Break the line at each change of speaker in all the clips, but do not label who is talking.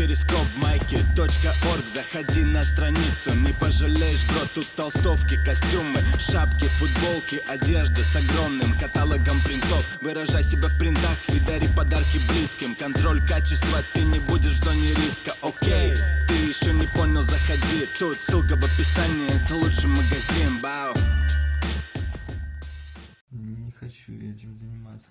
перископ майки .орг. Заходи на страницу, не пожалеешь, бро Тут толстовки, костюмы, шапки, футболки Одежда с огромным каталогом принтов. Выражай себя в принтах и дари подарки близким. Контроль качества, ты не будешь в зоне риска, окей Ты еще не понял, заходи. Тут ссылка в описании, это лучший магазин, бау.
Не хочу этим заниматься.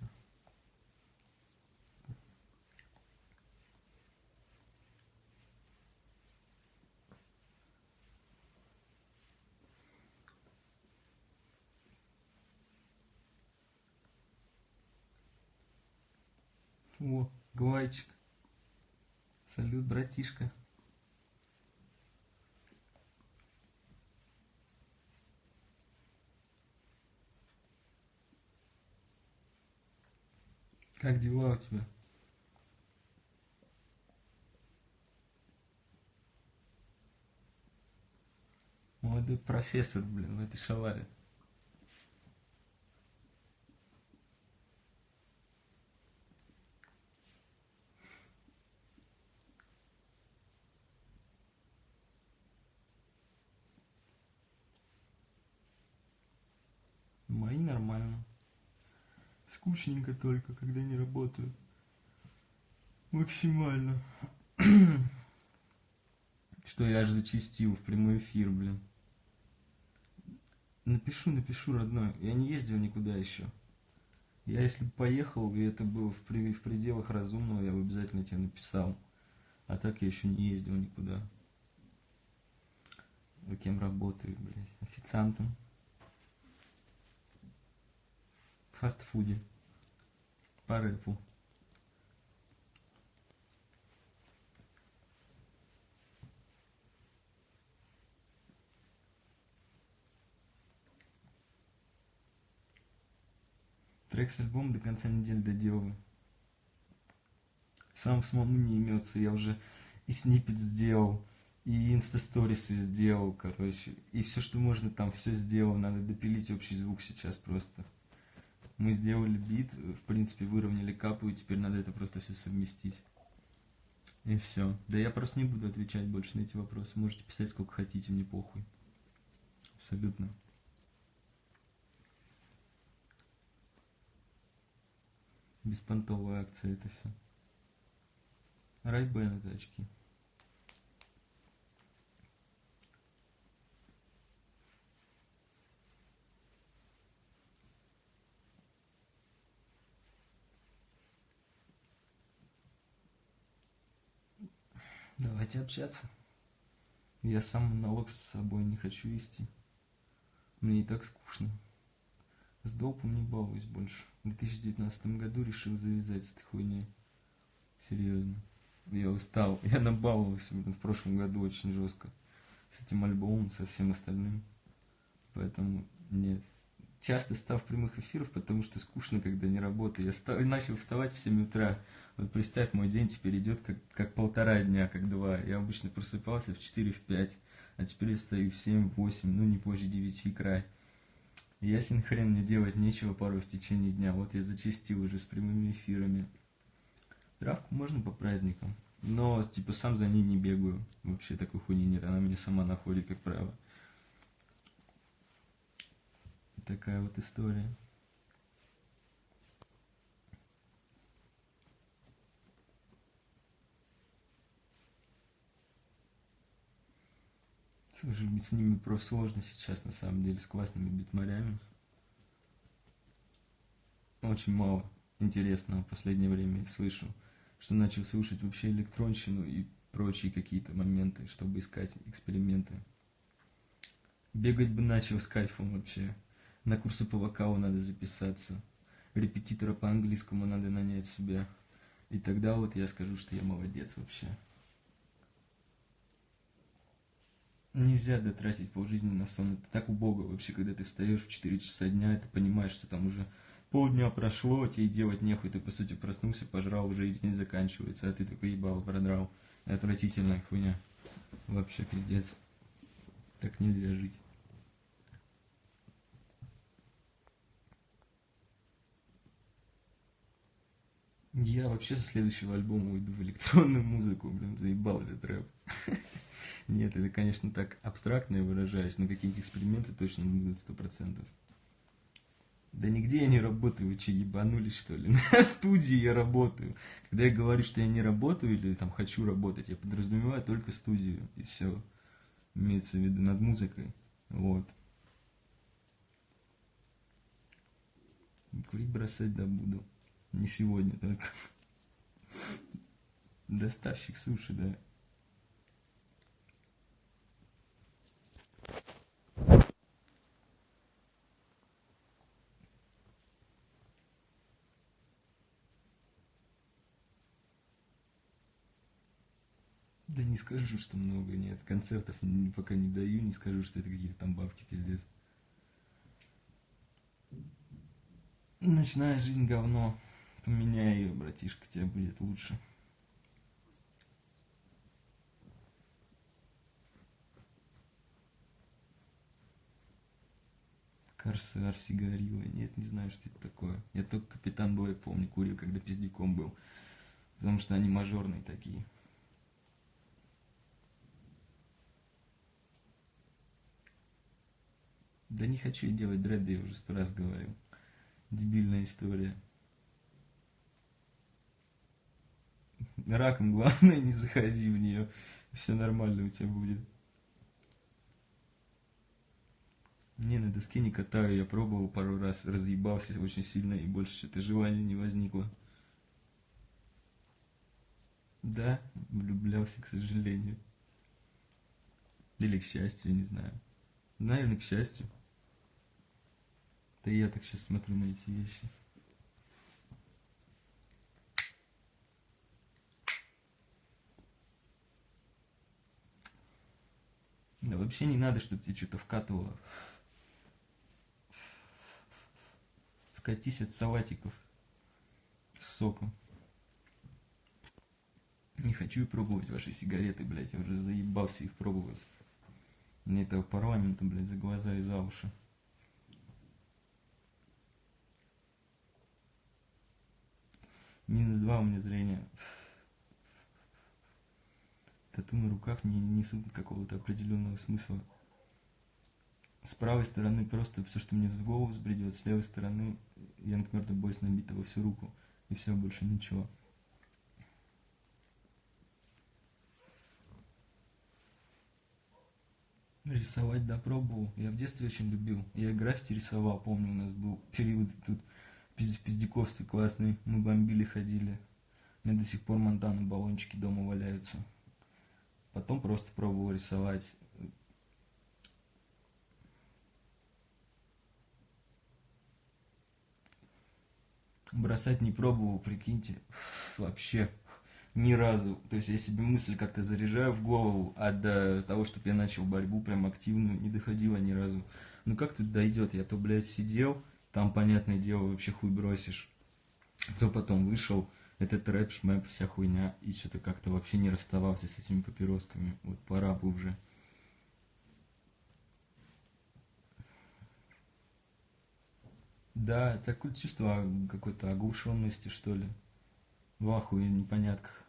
О, Гвайчик. Салют, братишка. Как дела у тебя? Молодой профессор, блин, в этой шаларе. Мои нормально. Скучненько только, когда не работаю. Максимально. Что я аж зачистил в прямой эфир, блин. Напишу, напишу, родной. Я не ездил никуда еще. Я если бы поехал, и это было в, при- в пределах разумного, я бы обязательно тебе написал. А так я еще не ездил никуда. Вы кем работаю, блядь? Официантом. В фастфуде. По рэпу. Трек с альбомом до конца недели доделаю. Сам самому не имется, я уже и сниппет сделал, и инстасторисы сделал, короче. И все, что можно там, все сделал. Надо допилить общий звук сейчас просто. Мы сделали бит, в принципе, выровняли капу, и теперь надо это просто все совместить. И все. Да я просто не буду отвечать больше на эти вопросы. Можете писать сколько хотите, мне похуй. Абсолютно. Беспонтовая акция это все. Райбен это очки. Давайте общаться. Я сам монолог с собой не хочу вести. Мне и так скучно. С допом не балуюсь больше. В 2019 году решил завязать с этой хуйней. Серьезно. Я устал. Я набаловался блин, в прошлом году очень жестко. С этим альбомом, со всем остальным. Поэтому нет. Часто став прямых эфиров, потому что скучно, когда не работаю. Я ста- начал вставать в 7 утра. Вот представь, мой день теперь идет как, как полтора дня, как два. Я обычно просыпался в 4, в 5, а теперь я встаю в 7, в 8, ну не позже 9 край. Ясен хрен мне делать нечего порой в течение дня. Вот я зачастил уже с прямыми эфирами. Травку можно по праздникам, но типа сам за ней не бегаю. Вообще такой хуйни нет, она меня сама находит, как правило. Такая вот история. Слушай, с ними просто сложно сейчас, на самом деле, с классными битмарями. Очень мало интересного в последнее время я слышу, что начал слушать вообще электронщину и прочие какие-то моменты, чтобы искать эксперименты. Бегать бы начал с кайфом вообще. На курсы по вокалу надо записаться. Репетитора по английскому надо нанять себе. И тогда вот я скажу, что я молодец вообще. Нельзя дотратить полжизни на сон. Это так убого вообще, когда ты встаешь в 4 часа дня, и ты понимаешь, что там уже полдня прошло, тебе делать нехуй, ты по сути проснулся, пожрал, уже и день заканчивается, а ты такой ебал, продрал. Отвратительная хуйня. Вообще пиздец. Так нельзя жить. Я вообще со следующего альбома уйду в электронную музыку, блин, заебал этот рэп. Нет, это, конечно, так абстрактно я выражаюсь, но какие-нибудь эксперименты точно будут сто процентов. Да нигде я не работаю, вы че, ебанулись, что ли? На студии я работаю. Когда я говорю, что я не работаю или там хочу работать, я подразумеваю только студию, и все. Имеется в виду над музыкой. Вот. Курить бросать да буду. Не сегодня только. Доставщик суши, да. Да не скажу, что много, нет. Концертов пока не даю, не скажу, что это какие-то там бабки, пиздец. Ночная жизнь говно. Поменяй ее, братишка, тебе будет лучше. Корсар, сигарила. Нет, не знаю, что это такое. Я только Капитан Бой помню, курил, когда пиздяком был. Потому что они мажорные такие. Да не хочу делать дреды, я уже сто раз говорил. Дебильная история. Раком главное не заходи в нее. Все нормально у тебя будет. Не, на доске не катаю, я пробовал пару раз, разъебался очень сильно и больше что-то желания не возникло. Да, влюблялся, к сожалению. Или к счастью, не знаю. Наверное, к счастью. Да я так сейчас смотрю на эти вещи. Да вообще не надо, чтобы тебе что-то вкатывало. Вкатись от салатиков с соком. Не хочу пробовать ваши сигареты, блядь, я уже заебался их пробовать. Мне этого парламента, блядь, за глаза и за уши. Минус два у меня зрение. Тату на руках не несут какого-то определенного смысла. С правой стороны просто все, что мне в голову взбредет, с левой стороны Янг Мёртв Бойс набито во всю руку. И все, больше ничего. Рисовать, да, пробовал. Я в детстве очень любил. Я граффити рисовал, помню, у нас был период тут в пиздяковстве классный. Мы бомбили, ходили. У меня до сих пор Монтана баллончики дома валяются. Потом просто пробовал рисовать. Бросать не пробовал, прикиньте. Вообще ни разу. То есть я себе мысль как-то заряжаю в голову, а до того, чтобы я начал борьбу прям активную, не доходило ни разу. Ну как тут дойдет? Я то, блядь, сидел, там, понятное дело, вообще хуй бросишь. Кто потом вышел, это трэп, шмэп, вся хуйня, и что-то как-то вообще не расставался с этими папиросками. Вот пора бы уже. Да, такое чувство какой-то оглушенности, что ли. В ахуе непонятках.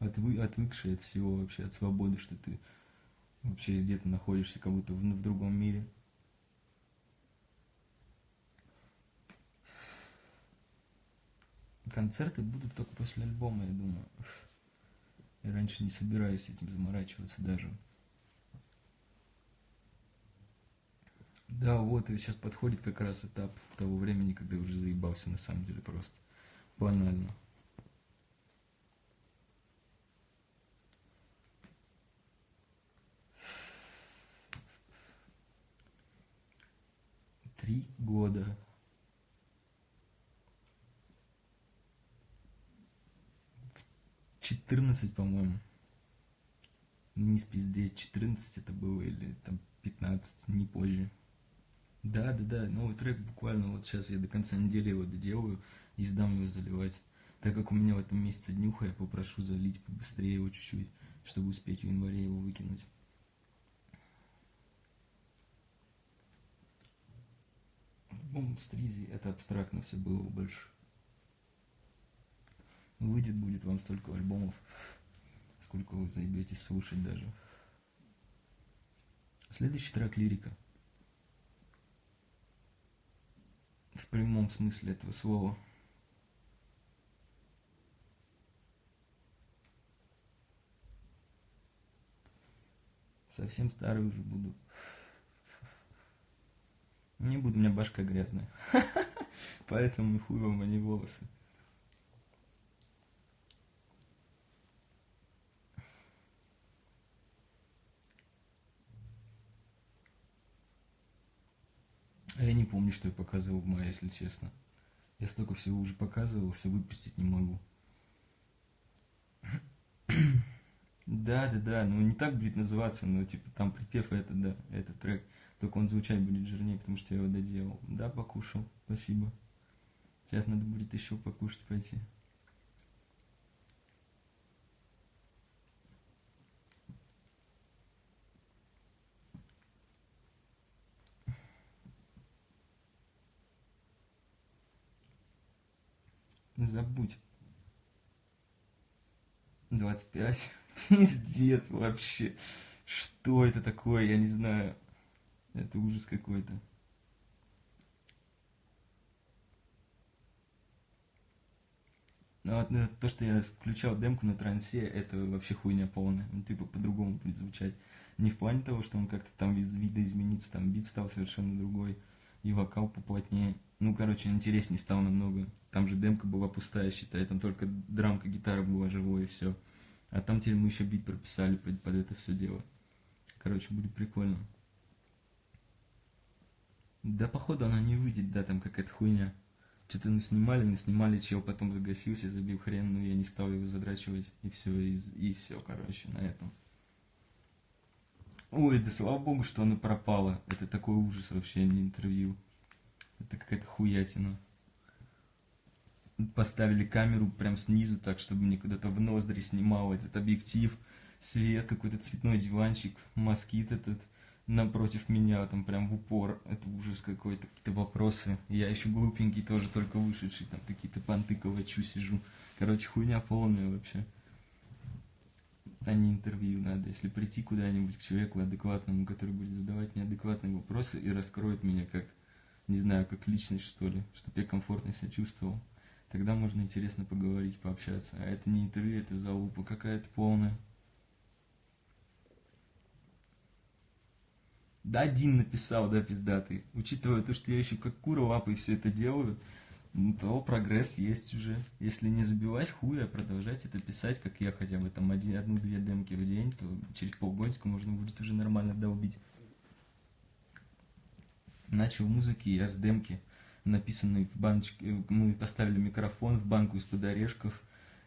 Отвы, отвыкший от всего вообще, от свободы, что ты вообще где-то находишься, как будто в, в другом мире. Концерты будут только после альбома, я думаю. Я раньше не собираюсь этим заморачиваться даже. Да, вот, и сейчас подходит как раз этап того времени, когда я уже заебался на самом деле просто. Банально. Три года. 14, по-моему. Не спиздеть, 14 это было, или там 15, не позже. Да, да, да, новый трек буквально вот сейчас я до конца недели его доделаю и сдам его заливать. Так как у меня в этом месяце днюха, я попрошу залить побыстрее его чуть-чуть, чтобы успеть в январе его выкинуть. Альбом Стризи, это абстрактно все было больше. Выйдет будет вам столько альбомов, сколько вы заебетесь слушать даже. Следующий трек лирика. В прямом смысле этого слова. Совсем старый уже буду. Не буду, у меня башка грязная. Поэтому хуй вам, а не волосы. А я не помню, что я показывал в мае, если честно. Я столько всего уже показывал, все выпустить не могу. Да, да, да, ну не так будет называться, но типа там припев это, да, этот трек. Только он звучать будет жирнее, потому что я его доделал. Да, покушал, спасибо. Сейчас надо будет еще покушать пойти. Забудь. 25. Пиздец вообще. Что это такое, я не знаю. Это ужас какой-то. Ну, вот, ну, то, что я включал демку на трансе, это вообще хуйня полная. Он типа по-другому будет звучать. Не в плане того, что он как-то там вид вида изменится, там бит стал совершенно другой, и вокал поплотнее. Ну, короче, интереснее стал намного. Там же демка была пустая, считай, там только драмка, гитара была живой и все. А там теперь мы еще бит прописали под, под это все дело. Короче, будет прикольно. Да, походу, она не выйдет, да, там какая-то хуйня. Что-то наснимали, наснимали, чел потом загасился, забил хрен, но я не стал его задрачивать. И все, и, и все, короче, на этом. Ой, да слава богу, что оно пропало. Это такой ужас вообще, не интервью. Это какая-то хуятина. Поставили камеру прям снизу, так, чтобы мне куда-то в ноздри снимал этот объектив. Свет, какой-то цветной диванчик, москит этот напротив меня, там прям в упор. Это ужас какой-то, какие-то вопросы. Я еще глупенький, тоже только вышедший, там какие-то понты ковачу сижу. Короче, хуйня полная вообще. А не интервью надо. Если прийти куда-нибудь к человеку адекватному, который будет задавать мне адекватные вопросы и раскроет меня как, не знаю, как личность, что ли, чтобы я комфортно себя чувствовал, тогда можно интересно поговорить, пообщаться. А это не интервью, это залупа какая-то полная. Да, один написал, да, пиздатый. Учитывая то, что я еще как кура лапой все это делаю, ну, то прогресс есть уже. Если не забивать хуя, продолжать это писать, как я хотя бы там одну-две демки в день, то через полгодика можно будет уже нормально долбить. Начал музыки я с демки, написанной в баночке, мы поставили микрофон в банку из-под орешков,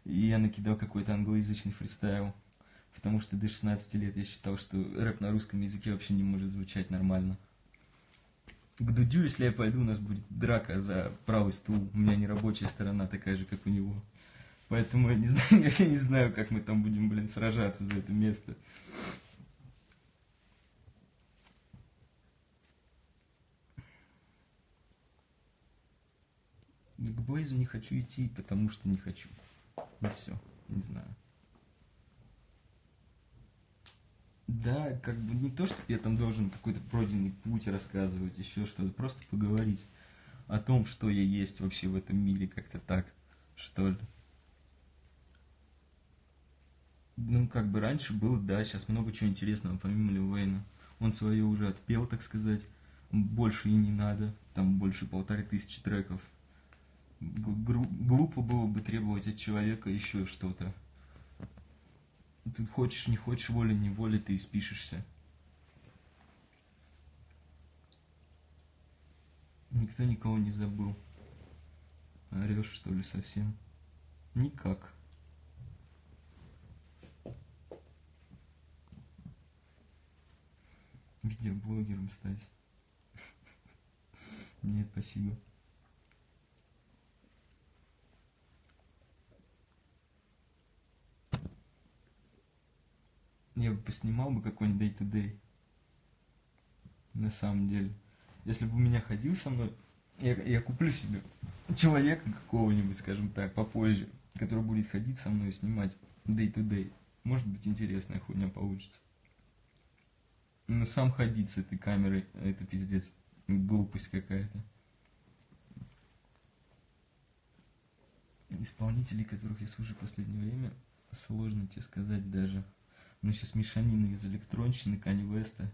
и я накидал какой-то англоязычный фристайл потому что до 16 лет я считал, что рэп на русском языке вообще не может звучать нормально. К Дудю, если я пойду, у нас будет драка за правый стул. У меня не рабочая сторона такая же, как у него. Поэтому я не знаю, я не знаю, как мы там будем, блин, сражаться за это место. К Блейзу не хочу идти, потому что не хочу. И все, не знаю. Да, как бы не то, что я там должен какой-то пройденный путь рассказывать, еще что-то, просто поговорить о том, что я есть вообще в этом мире, как-то так, что ли. Ну, как бы раньше было, да, сейчас много чего интересного, помимо Лил Уэйна. Он свое уже отпел, так сказать, больше и не надо, там больше полторы тысячи треков. Глупо было бы требовать от человека еще что-то ты хочешь, не хочешь, волей-неволей ты испишешься. Никто никого не забыл. Орешь, что ли, совсем? Никак. Видеоблогером стать. Нет, спасибо. Я бы поснимал бы какой-нибудь day-to-day. На самом деле. Если бы у меня ходил со мной, я, я куплю себе человека какого-нибудь, скажем так, попозже. который будет ходить со мной и снимать day-to-day. Может быть, интересная хуйня получится. Но сам ходить с этой камерой, это пиздец, глупость какая-то. Исполнителей, которых я слушаю в последнее время, сложно тебе сказать даже. Ну, сейчас мешанина из электронщины, Кани Веста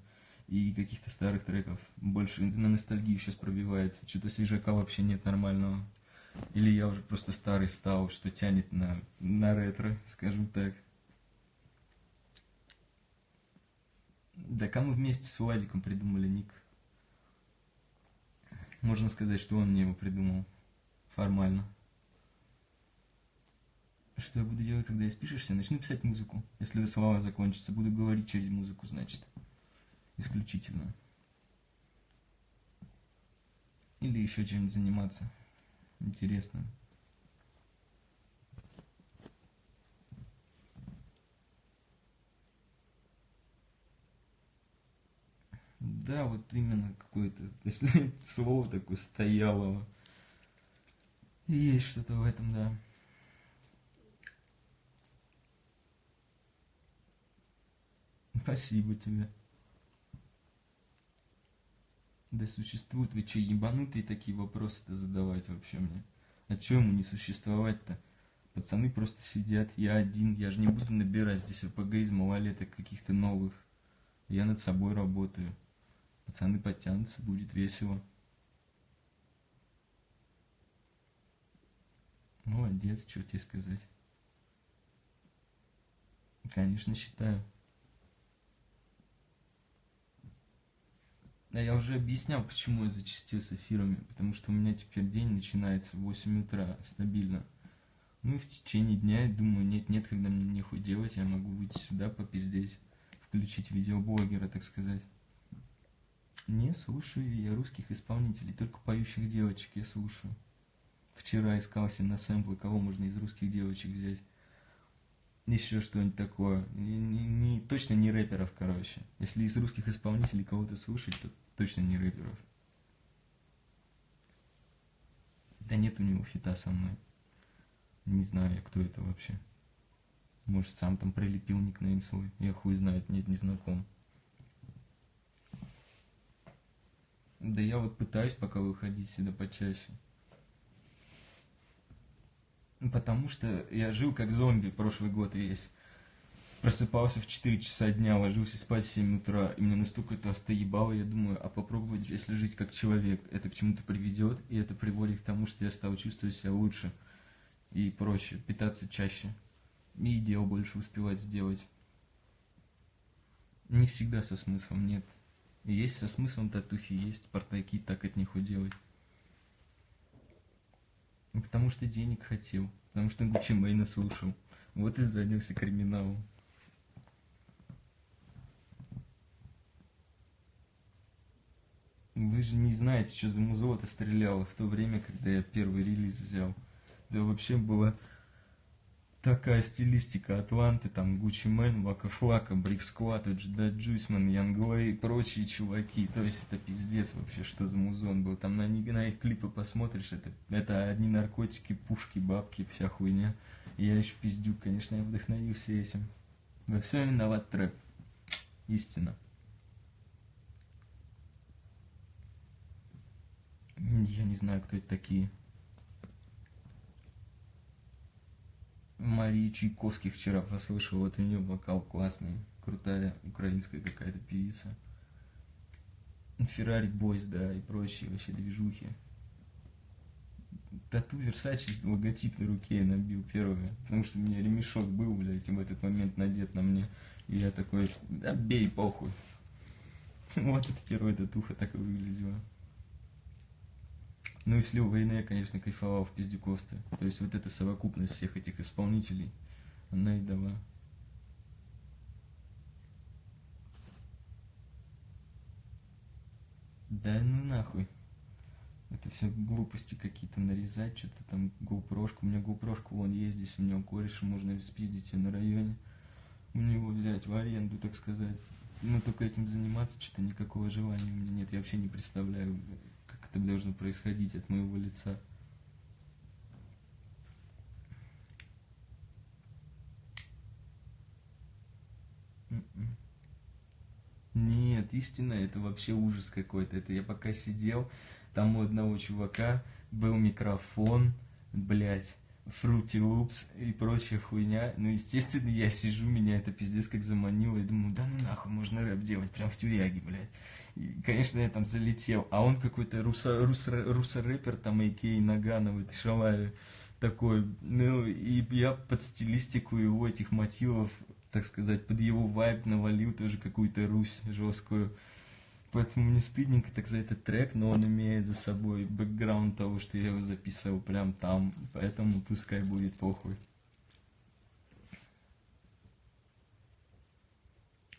и каких-то старых треков. Больше на ностальгию сейчас пробивает. Что-то свежака вообще нет нормального. Или я уже просто старый стал, что тянет на, на ретро, скажем так. Да, мы вместе с Владиком придумали ник. Можно сказать, что он мне его придумал. Формально. Что я буду делать, когда испишешься? Начну писать музыку. Если слова закончатся, буду говорить через музыку, значит. Исключительно. Или еще чем-нибудь заниматься интересным. Да, вот именно какое-то, если слово такое стояло. Есть что-то в этом, да. Спасибо тебе. Да существуют вы че, ебанутые такие вопросы-то задавать вообще мне? А чё ему не существовать-то? Пацаны просто сидят, я один, я же не буду набирать здесь РПГ из малолеток каких-то новых. Я над собой работаю. Пацаны подтянутся, будет весело. Молодец, что тебе сказать. Конечно, считаю. Я уже объяснял, почему я зачастил с эфирами. Потому что у меня теперь день начинается в 8 утра стабильно. Ну и в течение дня я думаю, нет-нет, когда мне нехуй делать, я могу выйти сюда попиздеть. Включить видеоблогера, так сказать. Не слушаю я русских исполнителей, только поющих девочек я слушаю. Вчера искал себе на сэмплы, кого можно из русских девочек взять еще что-нибудь такое. Не, не, не, точно не рэперов, короче. Если из русских исполнителей кого-то слушать, то точно не рэперов. Да нет у него фита со мной. Не знаю я, кто это вообще. Может, сам там прилепил никнейм свой. Я хуй знает, нет, не знаком. Да я вот пытаюсь пока выходить сюда почаще. Потому что я жил как зомби прошлый год весь. Просыпался в 4 часа дня, ложился спать в 7 утра, и мне настолько это остоебало, я думаю, а попробовать, если жить как человек, это к чему-то приведет, и это приводит к тому, что я стал чувствовать себя лучше и проще, питаться чаще, и дел больше успевать сделать. Не всегда со смыслом, нет. И есть со смыслом татухи, есть портаки, так от них уделать. Потому что денег хотел. Потому что Гуччи Мэйна слушал. Вот и занялся криминалом. Вы же не знаете, что за музло-то стреляло в то время, когда я первый релиз взял. Да вообще было такая стилистика Атланты, там Gucci Mane, Waka Flocka, Brick Squad, Juice-да Juiceman, Янглей и прочие чуваки. То есть это пиздец вообще, что за музон был. Там на, на их клипы посмотришь, это, это одни наркотики, пушки, бабки, вся хуйня. Я еще пиздюк, конечно, я вдохновился этим. Во всем виноват трэп. Истина. Я не знаю, кто это такие. Марии Чайковских вчера послушал, вот у нее вокал классный, крутая украинская какая-то певица. Феррари Бойс, да, и прочие вообще движухи. Тату Версачи логотип на руке я набил первое, потому что у меня ремешок был, блядь, в этот момент надет на мне. И я такой, да бей, похуй. Вот это первая татуха так и выглядела. Ну и слил войны я, конечно, кайфовал в пиздюковстве. То есть вот эта совокупность всех этих исполнителей, она и дала. Да ну нахуй. Это все глупости какие-то нарезать, что-то там GoPro. У меня GoPro вон есть здесь, у него кореш, можно спиздить ее на районе. У него взять в аренду, так сказать. Но только этим заниматься что-то никакого желания у меня нет. Я вообще не представляю, это должно происходить от моего лица. М-м. Нет, истина, это вообще ужас какой-то. Это я пока сидел, там у одного чувака был микрофон, блядь, Fruity Loops и прочая хуйня. Ну, естественно, я сижу, меня это пиздец как заманило. И думаю, да ну нахуй, можно рэп делать прям в тюряге, блядь. И, конечно, я там залетел. А он какой-то руса, руса, руса-рэпер, там, Айкей Наганов, это Шалави такой. Ну, и я под стилистику его этих мотивов, так сказать, под его вайб навалил тоже какую-то Русь жесткую. Поэтому мне стыдненько так за этот трек, но он имеет за собой бэкграунд того, что я его записывал прям там, поэтому пускай будет похуй.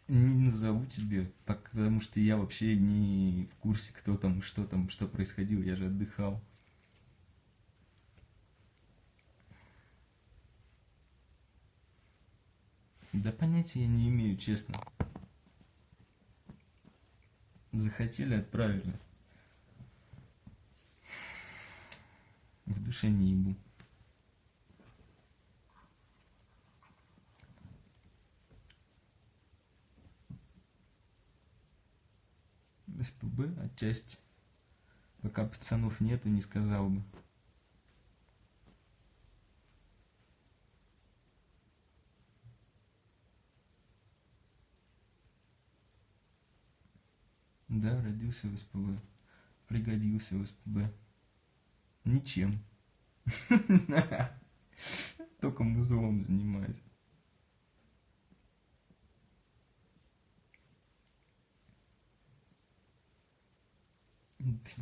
Не назову тебе, потому что я вообще не в курсе, кто там, что там, что происходило, я же отдыхал. Да понятия я не имею, честно. Захотели, отправили. В душе не ебу. СПБ отчасти. Пока пацанов нету, не сказал бы. Да, родился в СПБ. Пригодился в СПБ. Ничем. Только музлом занимаюсь.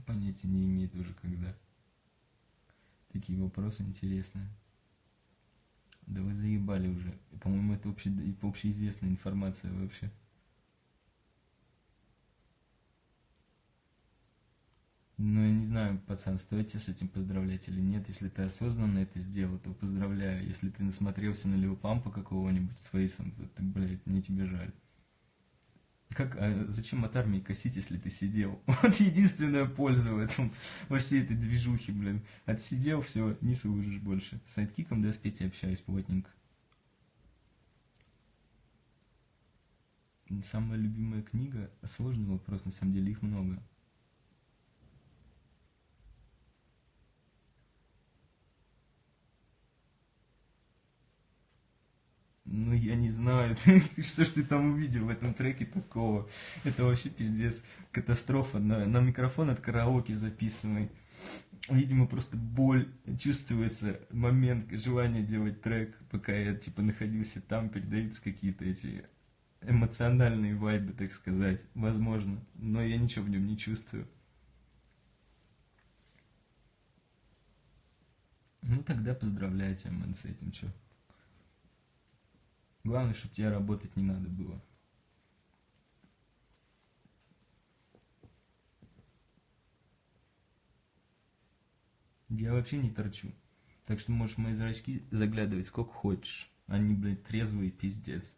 Понятия не имеет уже когда. Такие вопросы интересные. Да вы заебали уже. По-моему, это обще, общеизвестная информация вообще. Ну, я не знаю, пацан, стоит тебе с этим поздравлять или нет. Если ты осознанно это сделал, то поздравляю. Если ты насмотрелся на Лил Пампа какого-нибудь с фейсом, то ты, блядь, мне тебе жаль. Как, а зачем от армии косить, если ты сидел? Вот единственная польза в этом, во всей этой движухе, блин. Отсидел, все, не служишь больше. С сайдкиком, да, с Петей общаюсь плотненько. Самая любимая книга, сложный вопрос, на самом деле их много. Ну, я не знаю, что ж ты там увидел в этом треке такого. Это вообще пиздец, катастрофа. На, на микрофон от караоке записанный. Видимо, просто боль, чувствуется момент желания делать трек, пока я, типа, находился там, передаются какие-то эти эмоциональные вайбы, так сказать, возможно. Но я ничего в нем не чувствую. Ну, тогда поздравляю тебя, мэн, с этим, что. Главное, чтобы тебе работать не надо было. Я вообще не торчу. Так что можешь в мои зрачки заглядывать сколько хочешь. Они, блядь, трезвые, пиздец.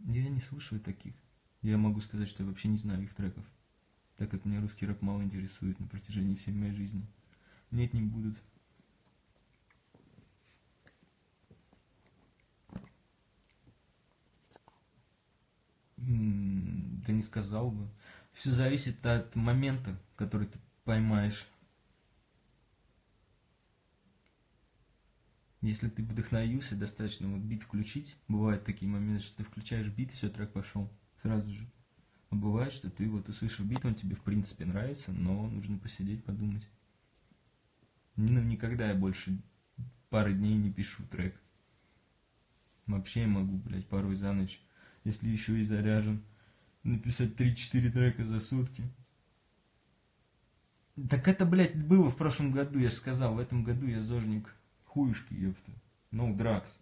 Я не слушаю таких. Я могу сказать, что я вообще не знаю их треков. Так как меня русский рэп мало интересует на протяжении всей моей жизни. Нет, не будут. Да не сказал бы. Все зависит от момента, который ты поймаешь. Если ты вдохновился достаточно, вот бит включить, бывают такие моменты, что ты включаешь бит, и все, трек пошел сразу же. А бывает, что ты вот услышал бит, он тебе в принципе нравится, но нужно посидеть, подумать. Ну, никогда я больше пары дней не пишу трек. Вообще я могу, блядь, порой за ночь если еще и заряжен, написать 3-4 трека за сутки. Так это, блядь, было в прошлом году, я же сказал, в этом году я зожник хуюшки, ёпта. No drugs.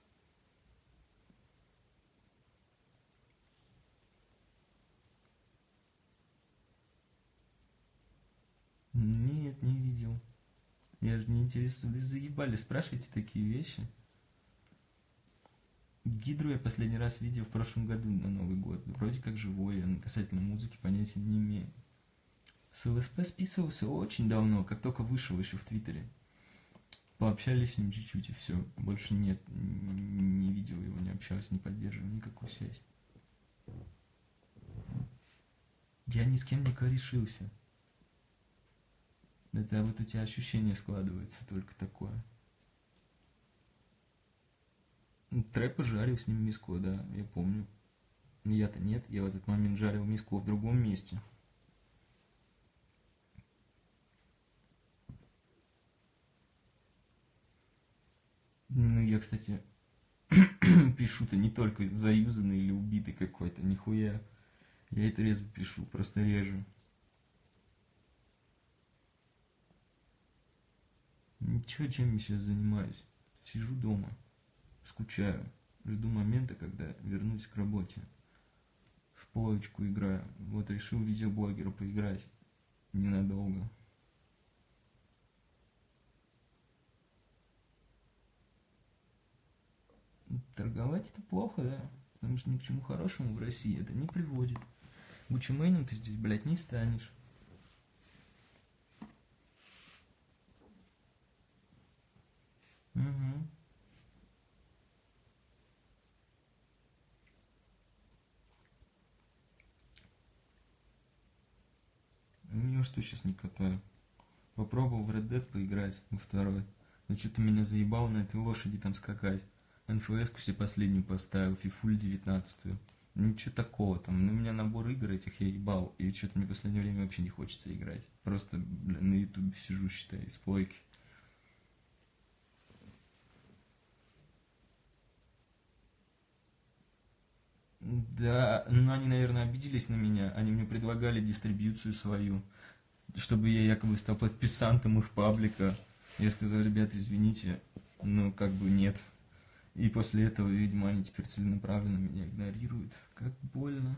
Нет, не видел. Я же не интересуюсь. Вы заебали, спрашивайте такие вещи. Гидру я последний раз видел в прошлом году на Новый год. Вроде как живой, я касательно музыки понятия не имею. С ЛСП списывался очень давно, как только вышел еще в Твиттере. пообщались с ним чуть-чуть и все. Больше нет, не видел его, не общался, не поддерживал никакую связь. Я ни с кем не корешился. Это вот у тебя ощущение складывается только такое. Трэпа жарил с ним миску, да, я помню. Я-то нет, я в этот момент жарил миску в другом месте. Ну, я, кстати, пишу-то не только заюзанный или убитый какой-то, нихуя. Я это резко пишу, просто режу. Ничего, чем я сейчас занимаюсь. Сижу дома, скучаю, жду момента, когда вернусь к работе. В полочку играю. Вот решил видеоблогеру поиграть ненадолго. Торговать это плохо, да? Потому что ни к чему хорошему в России это не приводит. Гуччи ты здесь, блядь, не станешь. Угу. Ну что сейчас не катаю. Попробовал в Red Dead поиграть во второй. Но что-то меня заебало на этой лошади там скакать. НФС-ку себе последнюю поставил, фифуль 19 -ю. Ничего такого там. Ну, у меня набор игр этих я ебал. И что-то мне в последнее время вообще не хочется играть. Просто, блин, на ютубе сижу, считай, из плойки. Да, ну они, наверное, обиделись на меня. Они мне предлагали дистрибьюцию свою, чтобы я якобы стал подписантом их паблика. Я сказал, ребят, извините, но как бы нет. И после этого, видимо, они теперь целенаправленно меня игнорируют. Как больно.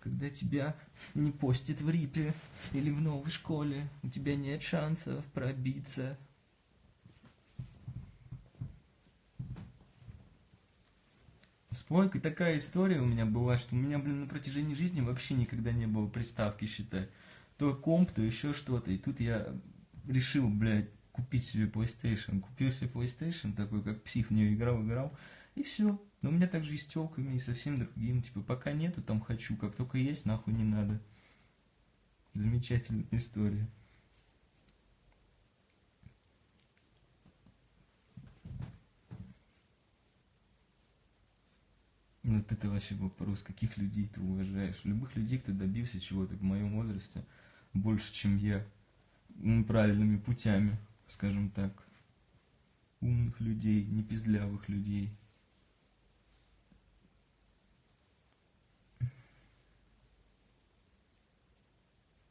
Когда тебя не постят в РИПе или в новой школе, у тебя нет шансов пробиться. С плойкой такая история у меня была, что у меня, блин, на протяжении жизни вообще никогда не было приставки, считай. То комп, то еще что-то. И тут я решил, блядь, купить себе PlayStation. Купил себе PlayStation, такой, как псих в нее играл, играл, и все. Но у меня также и с телками, и совсем другим. Типа, пока нету, там хочу, как только есть, нахуй не надо. Замечательная история. Ну ты-то вообще вопрос, каких людей ты уважаешь? Любых людей, кто добился чего-то в моем возрасте больше, чем я, правильными путями скажем так, умных людей, не пиздлявых людей.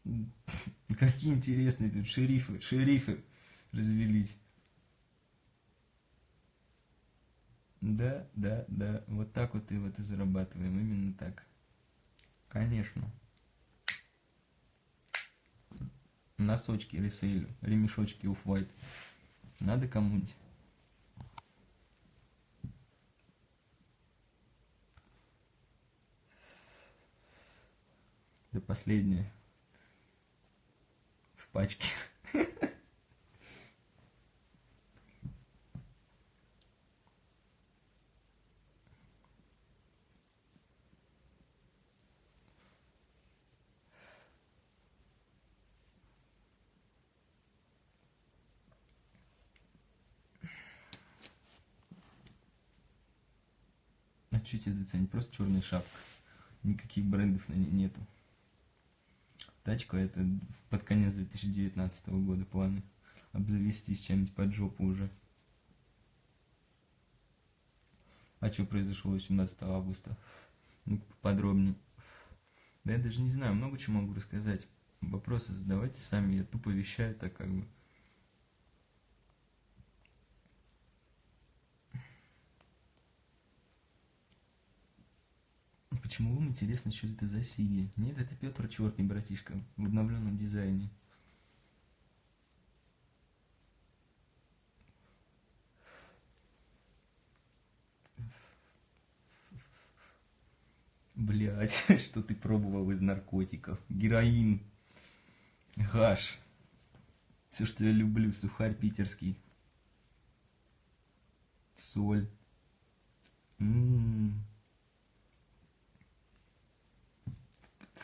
Какие интересные тут шерифы, шерифы развелись. Да, да, да, вот так вот и вот и зарабатываем, именно так. Конечно. носочки ресейлю, ремешочки оф-white. Надо кому-нибудь. Это последнее. В пачке. чуть заценить. Просто черная шапка. Никаких брендов на ней нету. Тачка это под конец 2019 года планы. Обзавестись чем-нибудь под жопу уже. А что произошло 18 августа? Ну-ка поподробнее. Да я даже не знаю, много чего могу рассказать. Вопросы задавайте сами, я тупо вещаю так как бы. Почему вам интересно, что это за Сиги? Нет, это Петр Чертный, братишка, в обновленном дизайне. Блять, что ты пробовал из наркотиков? Героин, гаш. Все, что я люблю, сухарь питерский. соль. М-м-м.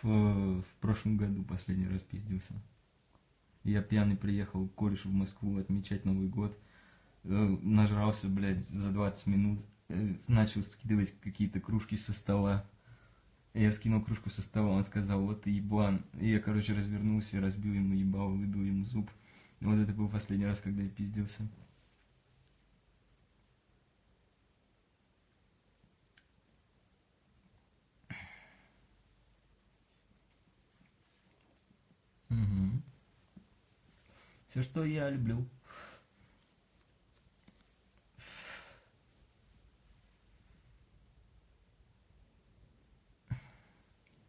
В, прошлом году последний раз пиздился. Я пьяный приехал к корешу в Москву отмечать Новый год. Э, нажрался, блядь, за 20 минут. Э, начал скидывать какие-то кружки со стола. Я скинул кружку со стола, он сказал, вот ты еблан. И я, короче, развернулся, разбил ему ебало, выбил ему зуб. Вот это был последний раз, когда я пиздился. Все, что я люблю.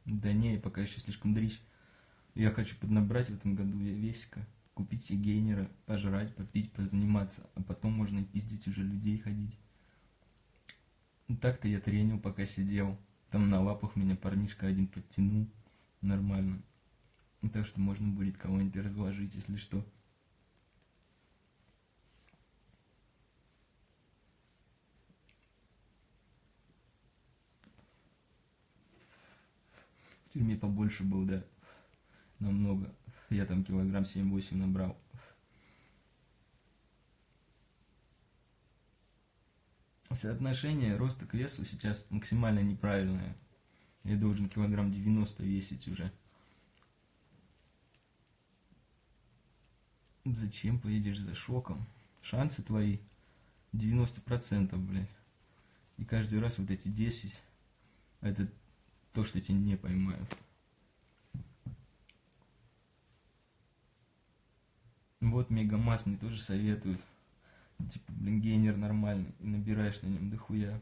Да не, пока еще слишком дрищ. Я хочу поднабрать в этом году весика, купить себе гейнера, пожрать, попить, позаниматься, а потом можно и пиздить уже людей ходить. Так-то я тренил, пока сидел. Там на лапах меня парнишка один подтянул. Нормально. Так что можно будет кого-нибудь разложить, если что. В тюрьме побольше был, да. Намного. Я там килограмм 7-8 набрал. Соотношение роста к весу сейчас максимально неправильное. Я должен килограмм 90 весить уже. Зачем поедешь за шоком? Шансы твои 90%, блядь. И каждый раз вот эти 10, это то, что тебя не поймают. Вот Мегамасс мне тоже советуют. Типа, блин, гейнер нормальный. И набираешь на нем дохуя.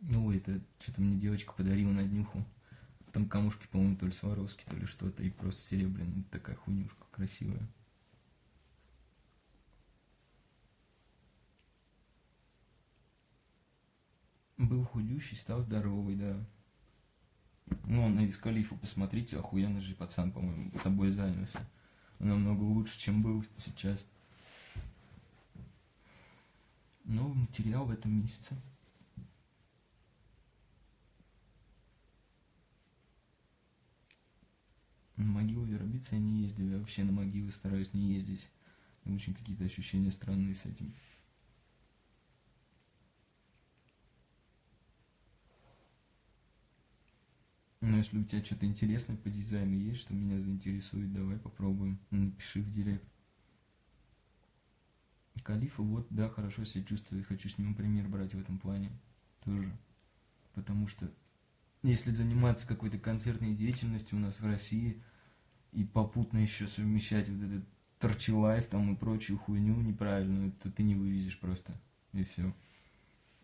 Ну, это что-то мне девочка подарила на днюху. Там камушки, по-моему, то ли Сваровски, то ли что-то. И просто серебряная. Такая хуйнюшка красивая. Был худющий, стал здоровый, да. Ну, на Вискалифу посмотрите, охуенный же пацан, по-моему, собой занялся. Намного лучше, чем был сейчас. Новый материал в этом месяце. На могилу Веробицы я не ездил, я вообще на могилы стараюсь не ездить. Очень какие-то ощущения странные с этим. Ну, если у тебя что-то интересное по дизайну есть, что меня заинтересует, давай попробуем. Напиши в директ. Калифа, вот, да, хорошо себя чувствует. Хочу с ним пример брать в этом плане. Тоже. Потому что, если заниматься какой-то концертной деятельностью у нас в России, и попутно еще совмещать вот этот торчи лайф там и прочую хуйню неправильную, то ты не вывезешь просто. И все.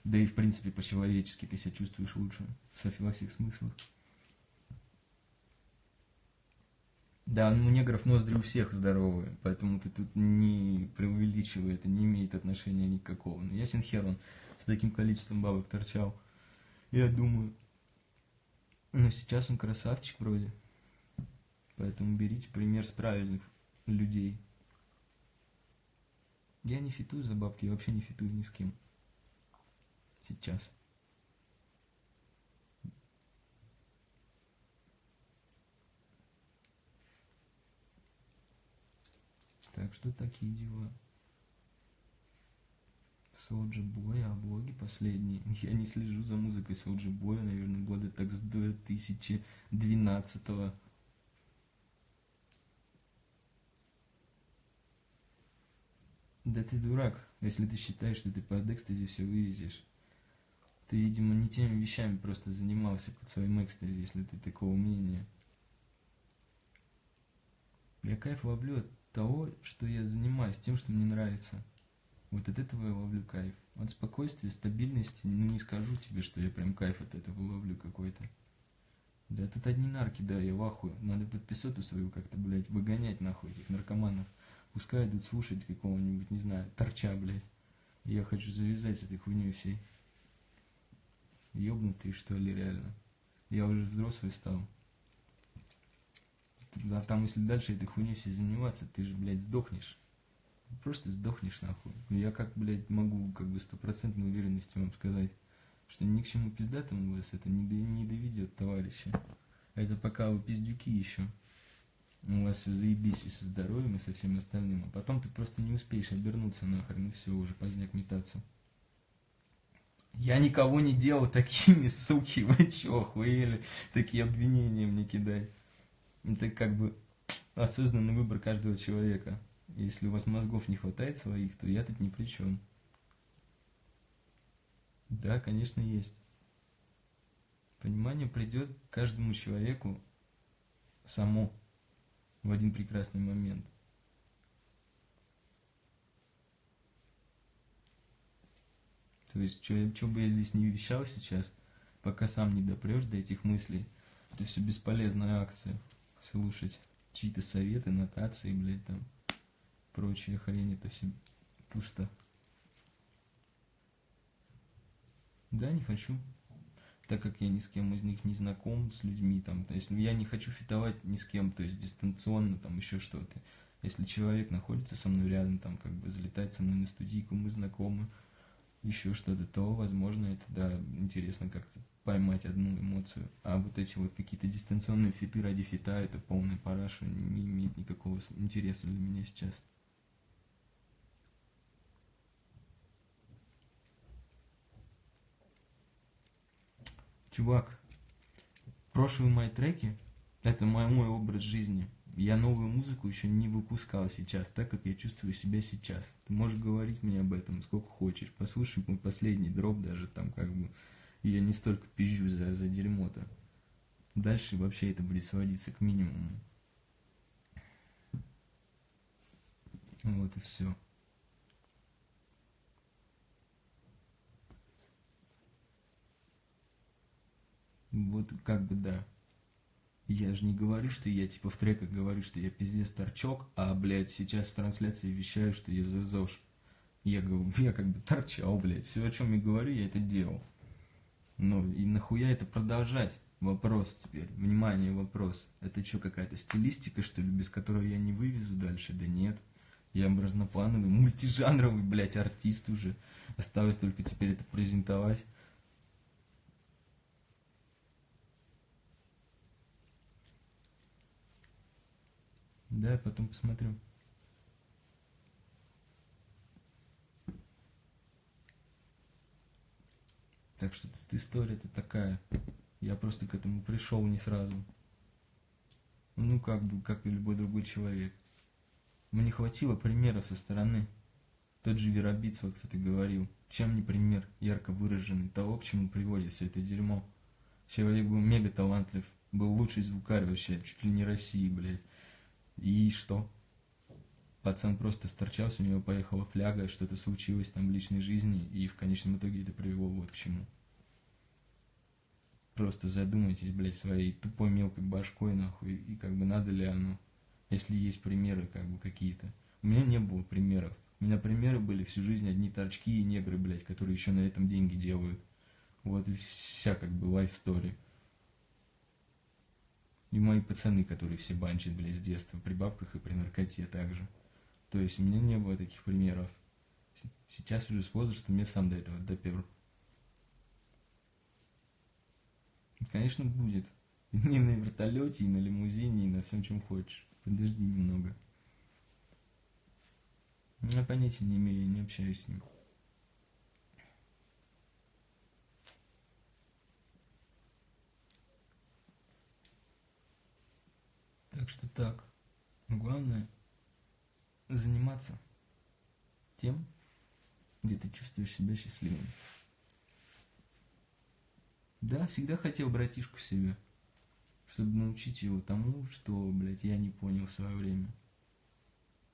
Да и в принципе по-человечески ты себя чувствуешь лучше. Со всех смыслах. Да, ну, у негров ноздри у всех здоровые, поэтому ты тут не преувеличивай, это не имеет отношения никакого. Но ясен хер он с таким количеством бабок торчал. Я думаю, но сейчас он красавчик вроде. Поэтому берите пример с правильных людей. Я не фитую за бабки, я вообще не фитую ни с кем. Сейчас. Так что такие дела. Соуджи Бой, а блоги последние. Я не слежу за музыкой Соуджи Боя, наверное, года так с 2012 -го. Да ты дурак, если ты считаешь, что ты под экстази все вывезешь. Ты, видимо, не теми вещами просто занимался под своим экстази, если ты такого мнения. Я кайф ловлю от того, что я занимаюсь, тем, что мне нравится. Вот от этого я ловлю кайф. От спокойствия, стабильности, ну не скажу тебе, что я прям кайф от этого ловлю какой-то. Да тут одни нарки, да, я в ахуе. Надо подписоту свою как-то, блядь, выгонять нахуй этих наркоманов. Пускай идут слушать какого-нибудь, не знаю, торча, блядь. Я хочу завязать с этой хуйней всей. Ёбнутый, что ли, реально. Я уже взрослый стал. А там, если дальше этой хуйней все заниматься, ты же, блядь, сдохнешь. Просто сдохнешь нахуй. Я как, блядь, могу как бы стопроцентной уверенностью вам сказать, что ни к чему пиздатому вас это не, не доведет, товарищи. Это пока вы пиздюки еще. У вас все заебись и со здоровьем, и со всем остальным. А потом ты просто не успеешь обернуться нахрен, и все, уже поздняк метаться. Я никого не делал такими, суки, вы чё, охуели? Такие обвинения мне кидать. Это как бы осознанный выбор каждого человека. Если у вас мозгов не хватает своих, то я тут ни при чем. Да, конечно, есть. Понимание придет каждому человеку само в один прекрасный момент. То есть, что бы я здесь не вещал сейчас, пока сам не допрешь до этих мыслей, это все бесполезная акция. Слушать чьи-то советы, нотации, блядь, там, прочая хрень, это все пусто. Да, не хочу. Так как я ни с кем из них не знаком, с людьми, там, то есть я не хочу фитовать ни с кем, то есть дистанционно, там, еще что-то. Если человек находится со мной рядом, там, как бы залетает со мной на студийку, мы знакомы, еще что-то, то, возможно, это, да, интересно как-то поймать одну эмоцию. А вот эти вот какие-то дистанционные фиты ради фита, это полный параш, не имеет никакого интереса для меня сейчас. Чувак, прошлые мои треки, это мой, мой образ жизни. Я новую музыку еще не выпускал сейчас, так как я чувствую себя сейчас. Ты можешь говорить мне об этом сколько хочешь. Послушай мой последний дроп даже там как бы. Я не столько пизжу за, за дерьмо-то. Дальше вообще это будет сводиться к минимуму. Вот и все. Вот как бы да. Я же не говорю, что я типа в треках говорю, что я пиздец торчок, а, блядь, сейчас в трансляции вещаю, что я ЗЗОш. Я, говорю, я как бы торчал, блядь. Все, о чем я говорю, я это делал. Ну, и нахуя это продолжать? Вопрос теперь. Внимание, вопрос. Это что, какая-то стилистика, что ли, без которой я не вывезу дальше? Да нет. Я разноплановый, мультижанровый, блядь, артист уже. Осталось только теперь это презентовать. Да, потом посмотрю. Так что тут история-то такая. Я просто к этому пришел не сразу. Ну, как бы, как и любой другой человек. Мне хватило примеров со стороны. Тот же Веробиц, вот кто-то говорил. Чем не пример ярко выраженный того, к чему приводит все это дерьмо. Человек был мега талантлив, был лучший звукарь вообще, чуть ли не России, блядь. И что? Пацан просто сторчался, у него поехала фляга, что-то случилось там в личной жизни, и в конечном итоге это привело вот к чему. Просто задумайтесь, блядь, своей тупой мелкой башкой, нахуй, и как бы надо ли оно, если есть примеры, как бы, какие-то. У меня не было примеров. У меня примеры были всю жизнь одни торчки и негры, блядь, которые еще на этом деньги делают. Вот и вся, как бы, лайф-стори. И мои пацаны, которые все банчат, блядь, с детства, при бабках и при наркоте также. То есть у меня не было таких примеров. Сейчас уже с возрастом я сам до этого допер. И, конечно, будет. И на вертолете, и на лимузине, и на всем, чем хочешь. Подожди немного. Я понятия не имею, я не общаюсь с ним. Так что так. Главное заниматься тем, где ты чувствуешь себя счастливым. Да, всегда хотел братишку себе, чтобы научить его тому, что, блядь, я не понял в свое время.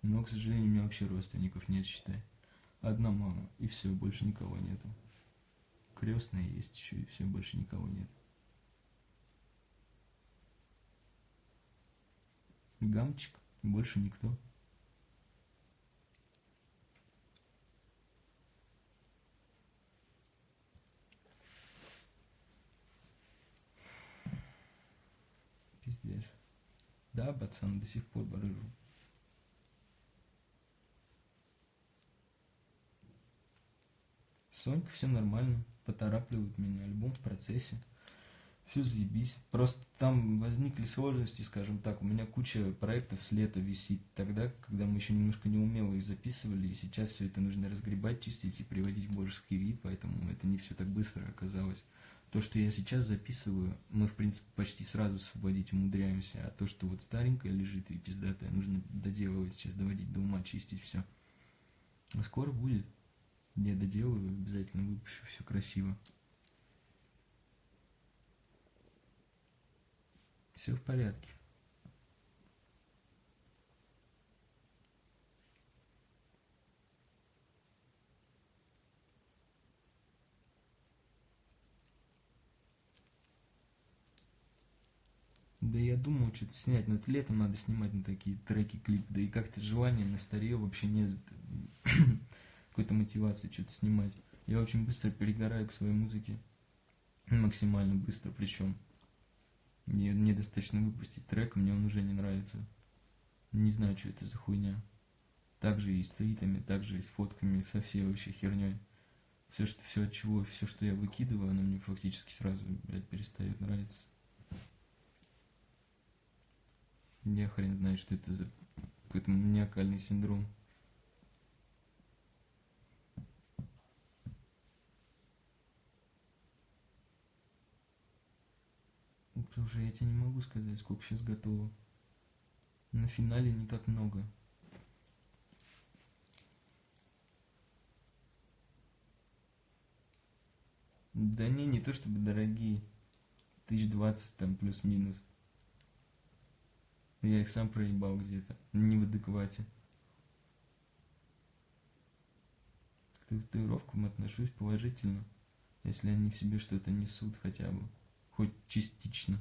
Но, к сожалению, у меня вообще родственников нет, считай. Одна мама, и все, больше никого нету. Крестная есть еще, и все, больше никого нет. Гамчик, больше никто. Пиздец. Да, пацан, до сих пор барыжу. Сонька, все нормально, поторапливает меня, альбом в процессе все заебись. Просто там возникли сложности, скажем так. У меня куча проектов с лета висит. Тогда, когда мы еще немножко неумело их записывали, и сейчас все это нужно разгребать, чистить и приводить в божеский вид, поэтому это не все так быстро оказалось. То, что я сейчас записываю, мы, в принципе, почти сразу освободить умудряемся, а то, что вот старенькое лежит и пиздатое, нужно доделывать сейчас, доводить до ума, чистить все. А скоро будет. Я доделаю, обязательно выпущу все красиво. Все в порядке. Да я думал что-то снять, но это летом надо снимать на такие треки, клип. Да и как-то желание на старе вообще нет какой-то мотивации что-то снимать. Я очень быстро перегораю к своей музыке. Максимально быстро причем. Мне недостаточно выпустить трек, мне он уже не нравится. Не знаю, что это за хуйня. Также и с твитами, также и с фотками, со всей вообще херней. Все, что, все от чего, все, что я выкидываю, оно мне фактически сразу, блядь, перестает нравиться. Я хрен знает, что это за какой-то маниакальный синдром. Слушай, я тебе не могу сказать, сколько сейчас готово. На финале не так много. Да не, не то чтобы дорогие. Тысяч двадцать там плюс-минус. Я их сам проебал где-то. Не в адеквате. К татуировкам отношусь положительно, если они в себе что-то несут хотя бы хоть частично.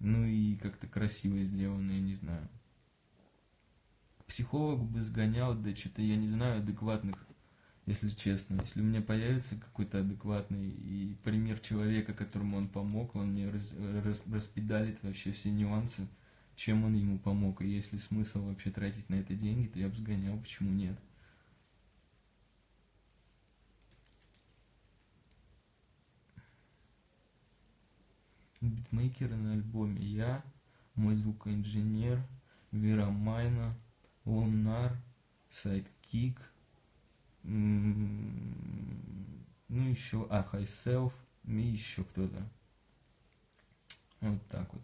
Ну и как-то красиво сделано, я не знаю. К психологу бы сгонял, да что-то я не знаю адекватных, если честно. Если у меня появится какой-то адекватный и пример человека, которому он помог, он мне раз, раз, распедалит вообще все нюансы, чем он ему помог. И если смысл вообще тратить на это деньги, то я бы сгонял, почему нет. битмейкеры на альбоме я, мой звукоинженер, Вера Майна, Лунар, Сайдкик, ну еще, а, Хайселф, и еще кто-то. Вот так вот.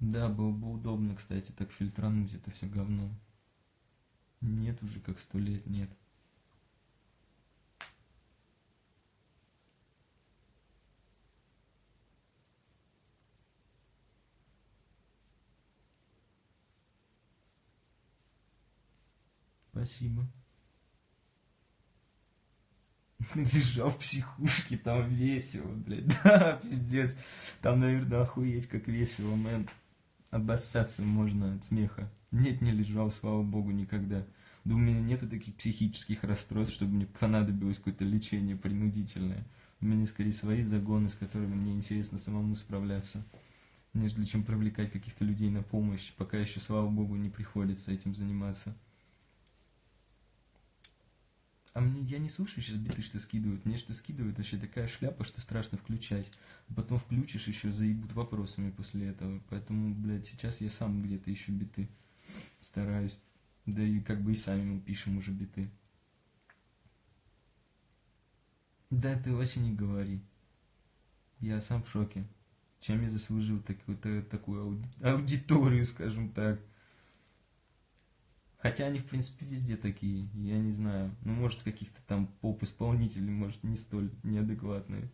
Да, было бы удобно, кстати, так фильтрануть это все говно. Нет уже как сто лет, нет. Спасибо. Лежал в психушке, там весело, блядь. Да, пиздец. Там, наверное, охуеть, как весело, мэн. Обоссаться можно от смеха. Нет, не лежал, слава богу, никогда. Да у меня нету таких психических расстройств, чтобы мне понадобилось какое-то лечение принудительное. У меня скорее свои загоны, с которыми мне интересно самому справляться, нежели чем привлекать каких-то людей на помощь, пока еще, слава богу, не приходится этим заниматься. А мне, я не слушаю сейчас биты, что скидывают. Мне что скидывают вообще такая шляпа, что страшно включать. А потом включишь, еще заебут вопросами после этого. Поэтому, блядь, сейчас я сам где-то ищу биты. Стараюсь. Да и как бы и сами мы пишем уже биты. Да ты вообще не говори. Я сам в шоке. Чем я заслужил такую, такую аудиторию, скажем так. Хотя они, в принципе, везде такие, я не знаю. Ну, может, каких-то там поп-исполнителей, может, не столь неадекватные.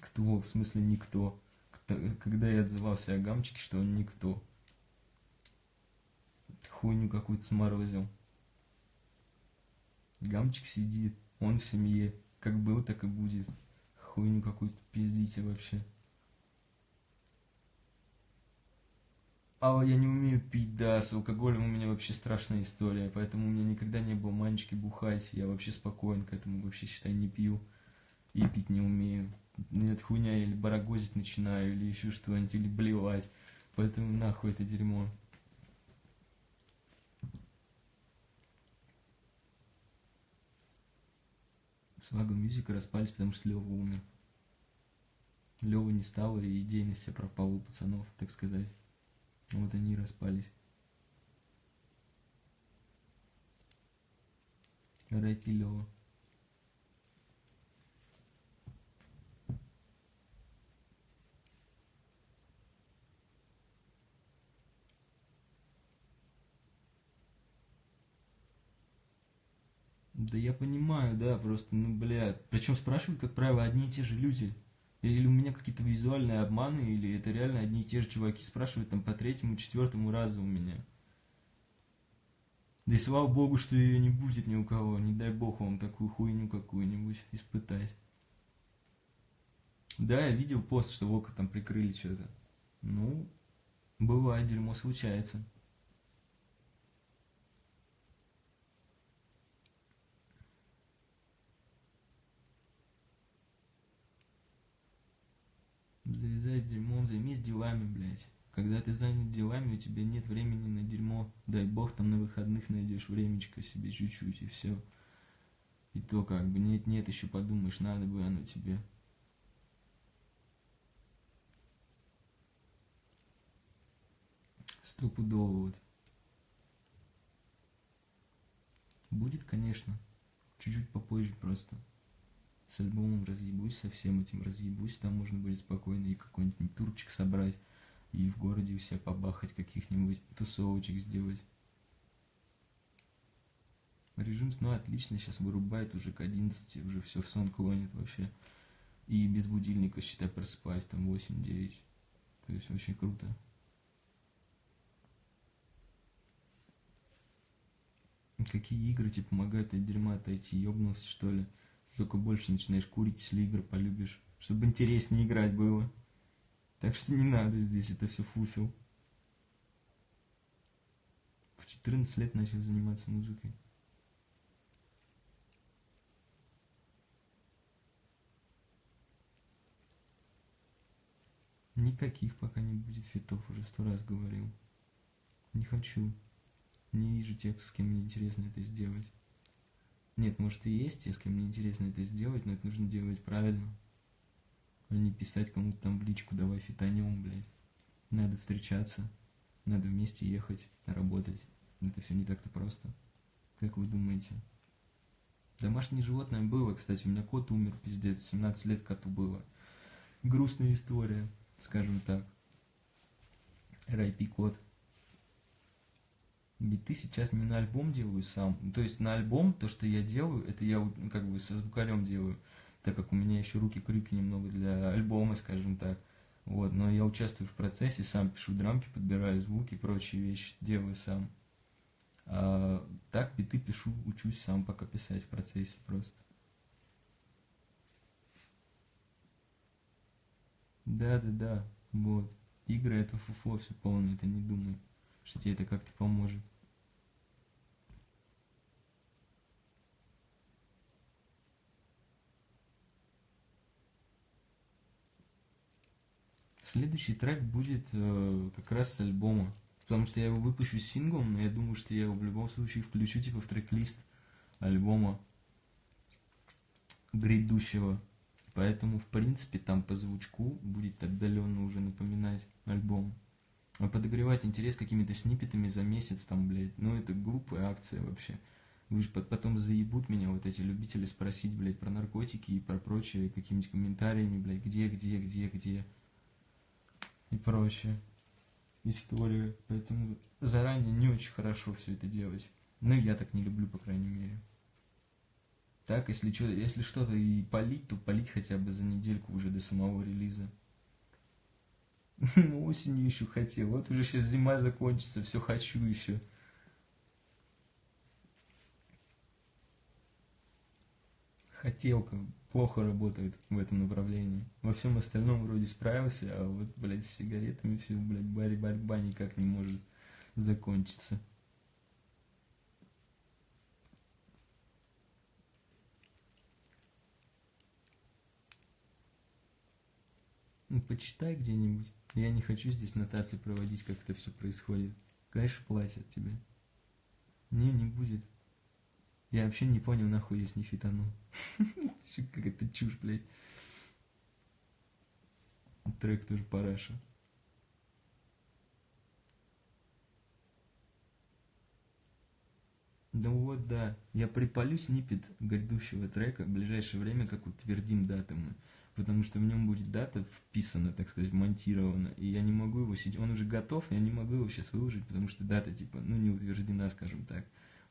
Кто? В смысле никто? Когда я отзывался о Гамчике, что он никто. Хуйню какую-то сморозил. Гамчик сидит, он в семье. Как был, так и будет хуйню какую-то пиздите вообще. А я не умею пить, да, с алкоголем у меня вообще страшная история, поэтому у меня никогда не было манчики бухать, я вообще спокоен к этому, вообще, считай, не пью и пить не умею. Нет, хуйня, или барагозить начинаю, или еще что-нибудь, или блевать, поэтому нахуй это дерьмо. Свага Мюзика распались, потому что Лева умер. Лева не стало, и идейность вся пропала у пацанов, так сказать. Вот они и распались. Рэпи Лева. Да я понимаю, да, просто, ну, блядь. Причем спрашивают, как правило, одни и те же люди. Или у меня какие-то визуальные обманы, или это реально одни и те же чуваки спрашивают там по третьему, четвертому разу у меня. Да и слава богу, что ее не будет ни у кого. Не дай бог вам такую хуйню какую-нибудь испытать. Да, я видел пост, что Вока там прикрыли что-то. Ну, бывает, дерьмо случается. Завязай с дерьмом, займись делами, блядь. Когда ты занят делами, у тебя нет времени на дерьмо. Дай бог, там на выходных найдешь времечко себе чуть-чуть, и все. И то как бы нет-нет, еще подумаешь, надо бы оно тебе. Стопудово вот. Будет, конечно. Чуть-чуть попозже просто с альбомом разъебусь, со всем этим разъебусь, там можно будет спокойно и какой-нибудь турчик собрать, и в городе у себя побахать каких-нибудь тусовочек сделать. Режим сна отлично, сейчас вырубает уже к 11, уже все в сон клонит вообще. И без будильника, считай, просыпаюсь там 8-9. То есть очень круто. Какие игры тебе помогают от дерьма отойти? Ёбнулся, что ли? Только больше начинаешь курить, если игры полюбишь. Чтобы интереснее играть было. Так что не надо здесь, это все фуфел. В 14 лет начал заниматься музыкой. Никаких пока не будет фитов, уже сто раз говорил. Не хочу. Не вижу тех, с кем мне интересно это сделать. Нет, может и есть, если мне интересно это сделать, но это нужно делать правильно. А не писать кому-то там в личку, давай фитанем, блядь. Надо встречаться, надо вместе ехать, работать. Это все не так-то просто. Как вы думаете? Домашнее животное было, кстати, у меня кот умер, пиздец, 17 лет коту было. Грустная история, скажем так. Райпи кот биты сейчас не на альбом делаю сам. Ну, то есть на альбом то, что я делаю, это я ну, как бы со звукарем делаю, так как у меня еще руки-крюки немного для альбома, скажем так. Вот, но я участвую в процессе, сам пишу драмки, подбираю звуки прочие вещи, делаю сам. А так биты пишу, учусь сам пока писать в процессе просто. Да-да-да, вот. Игры это фуфло все полное, это не думаю, что тебе это как-то поможет. Следующий трек будет э, как раз с альбома. Потому что я его выпущу синглом, но я думаю, что я его в любом случае включу типа в трек-лист альбома грядущего. Поэтому, в принципе, там по звучку будет отдаленно уже напоминать альбом. А подогревать интерес какими-то сниппетами за месяц, там, блядь, ну это глупая акция вообще. Вы же потом заебут меня вот эти любители спросить, блядь, про наркотики и про прочее, какими-нибудь комментариями, блядь, где, где, где, где и прочее историю. Поэтому заранее не очень хорошо все это делать. Ну, я так не люблю, по крайней мере. Так, если, что, если что-то и полить, то полить хотя бы за недельку уже до самого релиза. Ну, осенью еще хотел. Вот уже сейчас зима закончится, все хочу еще. Хотелка плохо работает в этом направлении. Во всем остальном вроде справился, а вот, блядь, с сигаретами все, блядь, борьба никак не может закончиться. Ну, почитай где-нибудь. Я не хочу здесь нотации проводить, как это все происходит. Конечно, платят тебе. Не, не будет. Я вообще не понял, нахуй я с ней фитанул. Как это чушь, блядь. Трек тоже параша. Да вот, да. Я припалю снипет грядущего трека в ближайшее время, как утвердим даты мы. Потому что в нем будет дата вписана, так сказать, монтирована. И я не могу его сидеть. Он уже готов, я не могу его сейчас выложить, потому что дата, типа, ну, не утверждена, скажем так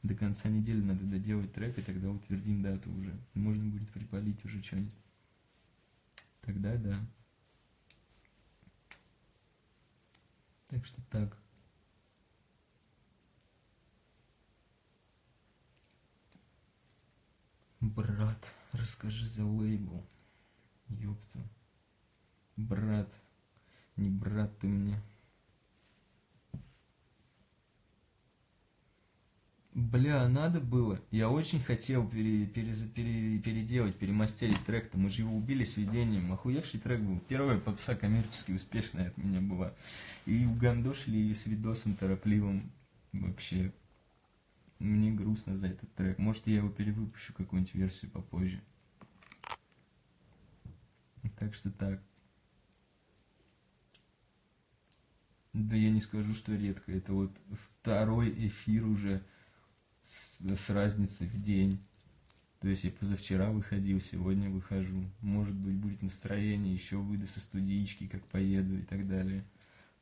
до конца недели надо доделать трек, и тогда утвердим дату уже. Можно будет припалить уже что-нибудь. Тогда да. Так что так. Брат, расскажи за лейбл. Ёпта. Брат, не брат ты мне. Бля, надо было. Я очень хотел пере, пере, пере, переделать, перемастерить трек-то. Мы же его убили с видением. Охуевший трек был. Первая попса коммерчески успешная от меня была. И угандошили с видосом торопливым. Вообще, мне грустно за этот трек. Может, я его перевыпущу, какую-нибудь версию попозже. Так что так. Да я не скажу, что редко. Это вот второй эфир уже с, с разницей в день. То есть я позавчера выходил, сегодня выхожу. Может быть, будет настроение, еще выйду со студички, как поеду и так далее.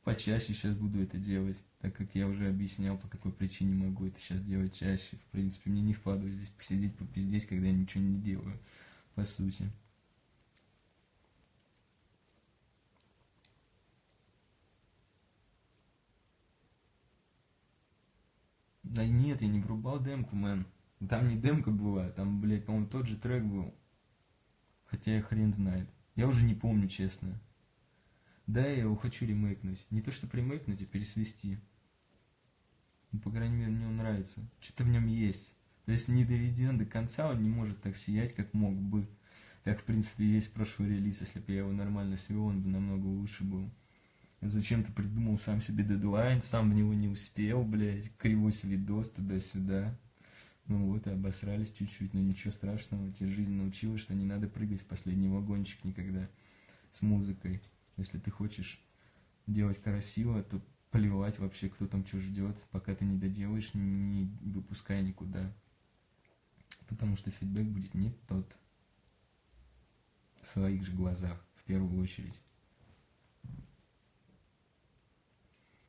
Почаще сейчас буду это делать, так как я уже объяснял, по какой причине могу это сейчас делать чаще. В принципе, мне не впадло здесь посидеть, попиздеть, когда я ничего не делаю, по сути. Да нет, я не врубал демку, мэн. Там не демка была, там, блядь, по-моему, тот же трек был. Хотя я хрен знает. Я уже не помню, честно. Да, я его хочу ремейкнуть. Не то, что ремейкнуть, а пересвести. Ну, по крайней мере, мне он нравится. Что-то в нем есть. То есть, не доведен до конца, он не может так сиять, как мог бы. Как, в принципе, есть прошлый релиз. Если бы я его нормально свел, он бы намного лучше был. Зачем-то придумал сам себе дедлайн, сам в него не успел, блядь, кривой видос туда-сюда. Ну вот, и обосрались чуть-чуть, но ничего страшного, тебе жизнь научила, что не надо прыгать в последний вагончик никогда с музыкой. Если ты хочешь делать красиво, то плевать вообще, кто там что ждет, пока ты не доделаешь, не выпускай никуда. Потому что фидбэк будет не тот. В своих же глазах, в первую очередь.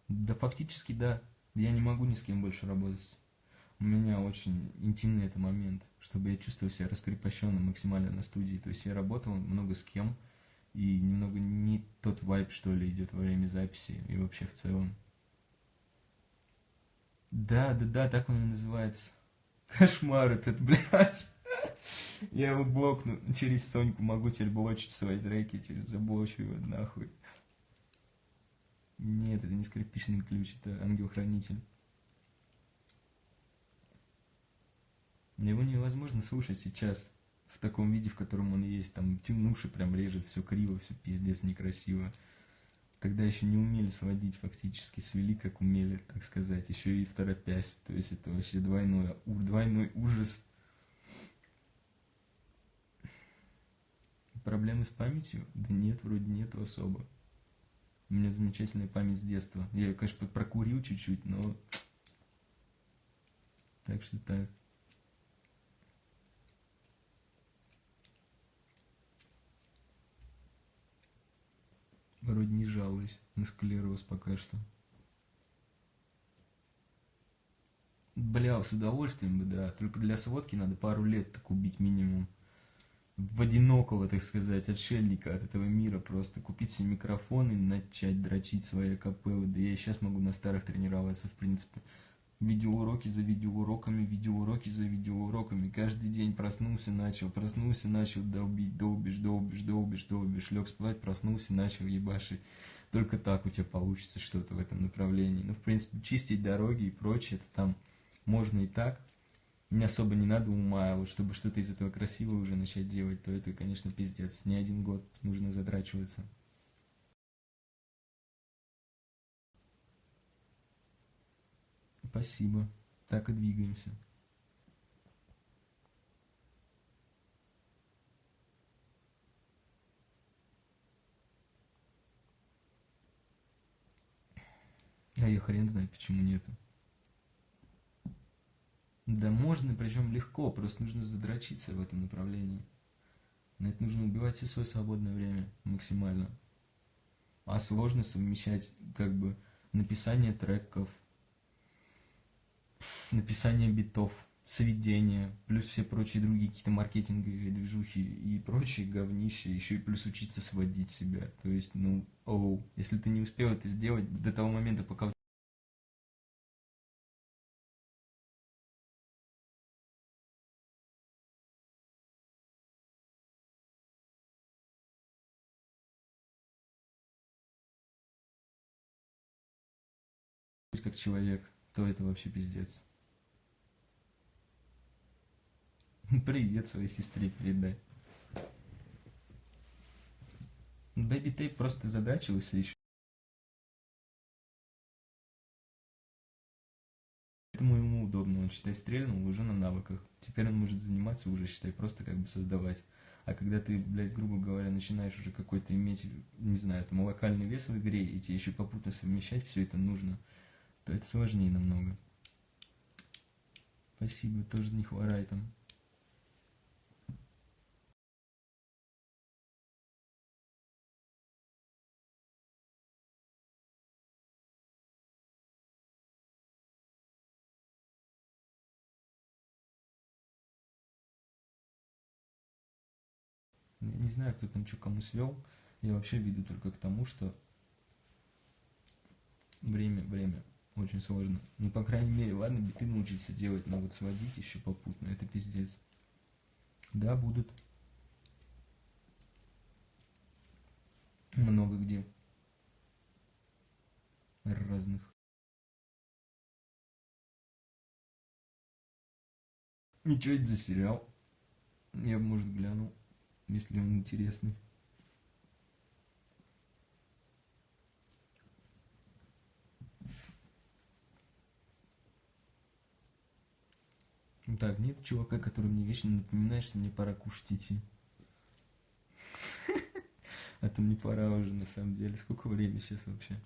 Да фактически да. Я не могу ни с кем больше работать. У меня очень интимный это момент, чтобы я чувствовал себя раскрепощенным максимально на студии. То есть я работал много с кем, и немного не тот вайб, что ли, идет во время записи и вообще в целом. Да, да, да, так он и называется. Кошмар этот, блядь. Я его блокну через Соньку, могу теперь блочить свои треки, через заблочу его нахуй. Нет, это не скрипичный ключ, это ангел-хранитель. Его невозможно слушать сейчас в таком виде, в котором он есть. Там тянуши прям режет, все криво, все пиздец некрасиво. Тогда еще не умели сводить фактически, свели как умели, так сказать, еще и в торопясь. То есть это вообще двойной, двойной ужас. Проблемы с памятью? Да нет, вроде нету особо. У меня замечательная память с детства. Я ее, конечно, прокурил чуть-чуть, но... Так что так. Вроде не жалуюсь на склероз пока что. Бля, с удовольствием бы, да. Только для сводки надо пару лет так убить минимум в одинокого, так сказать, отшельника от этого мира, просто купить себе микрофон и начать дрочить свои капеллы. Да я и сейчас могу на старых тренироваться, в принципе. Видеоуроки за видеоуроками, видеоуроки за видеоуроками. Каждый день проснулся, начал, проснулся, начал долбить, долбишь, долбишь, долбишь, долбишь. Лег спать, проснулся, начал ебашить. Только так у тебя получится что-то в этом направлении. Ну, в принципе, чистить дороги и прочее, это там можно и так. Мне особо не надо ума, а вот чтобы что-то из этого красивого уже начать делать, то это, конечно, пиздец. Не один год нужно затрачиваться. Спасибо. Так и двигаемся. А я хрен знает, почему нету. Да можно, причем легко, просто нужно задрочиться в этом направлении. На это нужно убивать все свое свободное время максимально. А сложно совмещать как бы написание треков, написание битов, сведения, плюс все прочие другие какие-то маркетинговые движухи и прочие говнища, еще и плюс учиться сводить себя. То есть, ну, оу, если ты не успел это сделать до того момента, пока человек, то это вообще пиздец. Привет своей сестре передай. Бэби Тейп просто задачился еще. Этому ему удобно, он, считай, стрельнул уже на навыках. Теперь он может заниматься уже, считай, просто как бы создавать. А когда ты, блядь, грубо говоря, начинаешь уже какой-то иметь, не знаю, там, локальный вес в игре, и тебе еще попутно совмещать все это нужно, то это сложнее намного. Спасибо, тоже не хворай там. Я не знаю, кто там что кому свел. Я вообще веду только к тому, что время, время очень сложно. Ну, по крайней мере, ладно, биты научиться делать, но вот сводить еще попутно, это пиздец. Да, будут. Много где. Разных. Ничего это за сериал? Я, может, глянул если он интересный. Так, нет чувака, который мне вечно напоминает, что мне пора кушать идти. А то мне пора уже, на самом деле. Сколько времени сейчас вообще?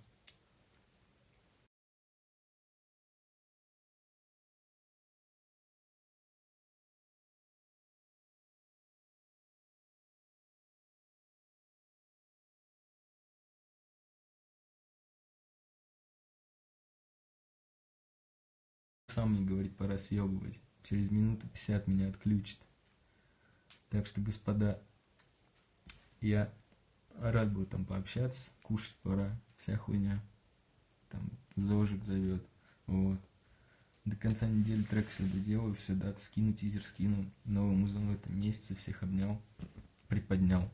сам мне говорит, пора съебывать. Через минуту 50 меня отключит. Так что, господа, я рад был там пообщаться, кушать пора, вся хуйня. Там Зожик зовет. Вот. До конца недели трек все доделаю, все, дату скину, тизер скину. Новый музон в этом месяце, всех обнял, приподнял.